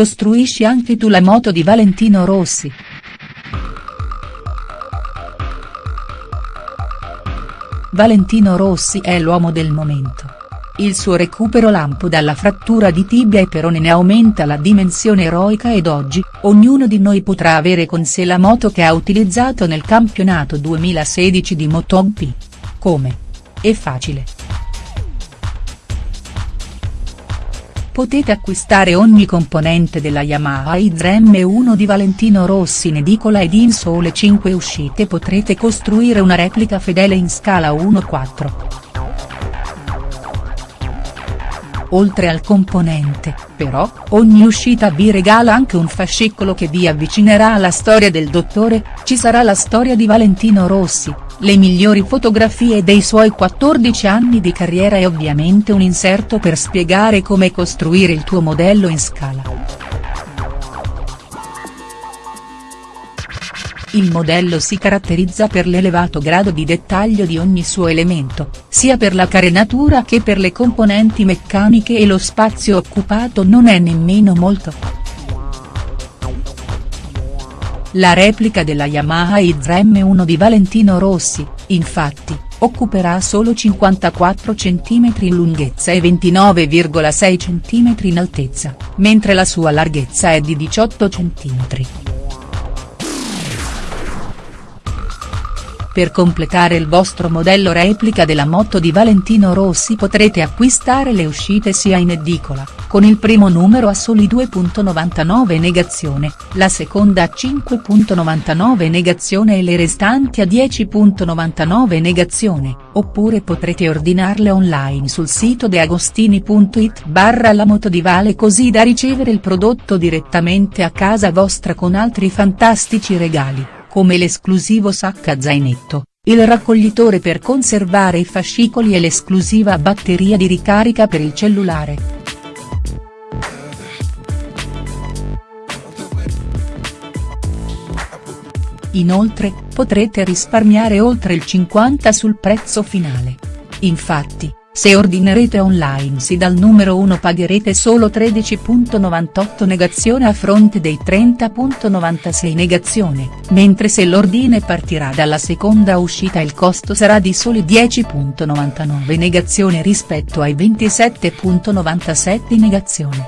Costruisci anche tu la moto di Valentino Rossi?. Valentino Rossi è l'uomo del momento. Il suo recupero lampo dalla frattura di tibia e perone ne aumenta la dimensione eroica ed oggi, ognuno di noi potrà avere con sé la moto che ha utilizzato nel campionato 2016 di MotoGP. Come? È facile. Potete acquistare ogni componente della Yamaha Idrem 1 di Valentino Rossi in edicola ed in sole 5 uscite potrete costruire una replica fedele in scala 1-4. Oltre al componente, però, ogni uscita vi regala anche un fascicolo che vi avvicinerà alla storia del dottore, ci sarà la storia di Valentino Rossi, le migliori fotografie dei suoi 14 anni di carriera e ovviamente un inserto per spiegare come costruire il tuo modello in scala. Il modello si caratterizza per l'elevato grado di dettaglio di ogni suo elemento, sia per la carenatura che per le componenti meccaniche e lo spazio occupato non è nemmeno molto. La replica della Yamaha Idrem 1 di Valentino Rossi, infatti, occuperà solo 54 cm in lunghezza e 29,6 cm in altezza, mentre la sua larghezza è di 18 cm. Per completare il vostro modello replica della moto di Valentino Rossi potrete acquistare le uscite sia in edicola, con il primo numero a soli 2.99 negazione, la seconda a 5.99 negazione e le restanti a 10.99 negazione, oppure potrete ordinarle online sul sito deagostini.it barra la moto di Vale così da ricevere il prodotto direttamente a casa vostra con altri fantastici regali come l'esclusivo sacca zainetto, il raccoglitore per conservare i fascicoli e l'esclusiva batteria di ricarica per il cellulare. Inoltre, potrete risparmiare oltre il 50 sul prezzo finale. Infatti, se ordinerete online sì dal numero 1 pagherete solo 13.98 negazione a fronte dei 30.96 negazione, mentre se l'ordine partirà dalla seconda uscita il costo sarà di soli 10.99 negazione rispetto ai 27.97 negazione.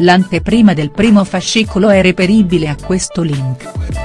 L'anteprima del primo fascicolo è reperibile a questo link.